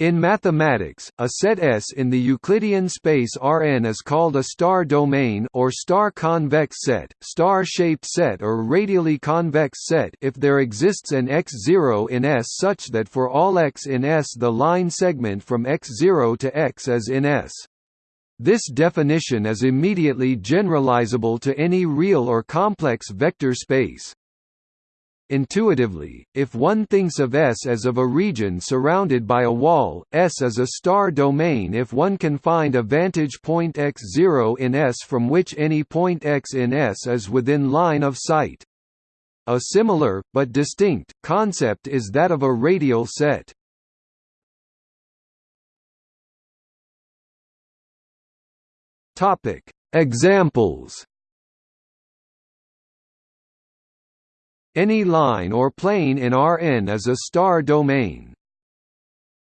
In mathematics, a set S in the Euclidean space Rn is called a star domain or star-convex set, star-shaped set or radially convex set if there exists an x0 in S such that for all x in S the line segment from x0 to x is in S. This definition is immediately generalizable to any real or complex vector space. Intuitively, if one thinks of S as of a region surrounded by a wall, S is a star domain if one can find a vantage point x0 in S from which any point x in S is within line of sight. A similar, but distinct, concept is that of a radial set. Examples Any line or plane in Rn is a star domain.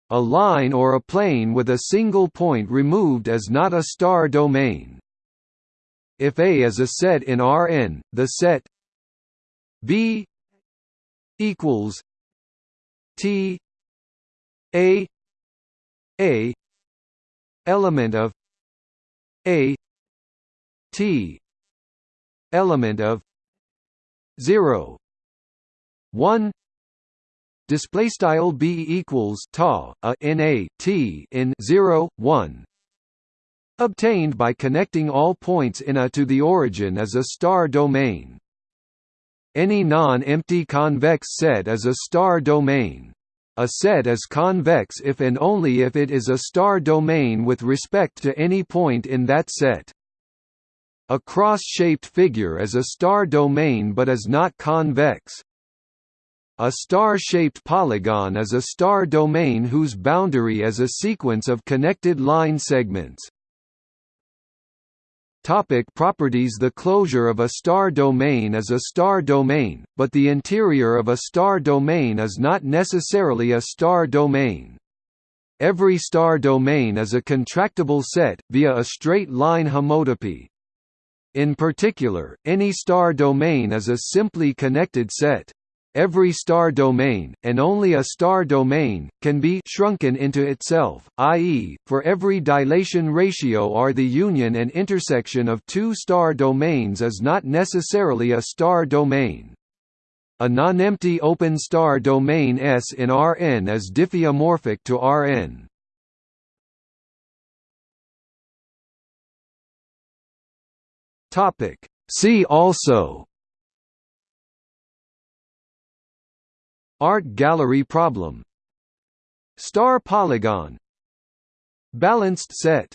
A line or a plane with a single point removed is not a star domain. If A is a set in Rn, the set B equals T A A element of A T element of 0 1 display style b equals ta a in a t in 0 1 obtained by connecting all points in a to the origin as a star domain. Any non-empty convex set is a star domain. A set is convex if and only if it is a star domain with respect to any point in that set. A cross-shaped figure is a star domain but is not convex a star-shaped polygon is a star domain whose boundary is a sequence of connected line segments. Topic properties The closure of a star domain is a star domain, but the interior of a star domain is not necessarily a star domain. Every star domain is a contractible set, via a straight-line homotopy. In particular, any star domain is a simply connected set. Every star domain, and only a star domain, can be shrunken into itself, i.e., for every dilation ratio or the union and intersection of two star domains is not necessarily a star domain. A nonempty open star domain S in Rn is diffeomorphic to Rn. See also Art gallery problem. Star polygon. Balanced set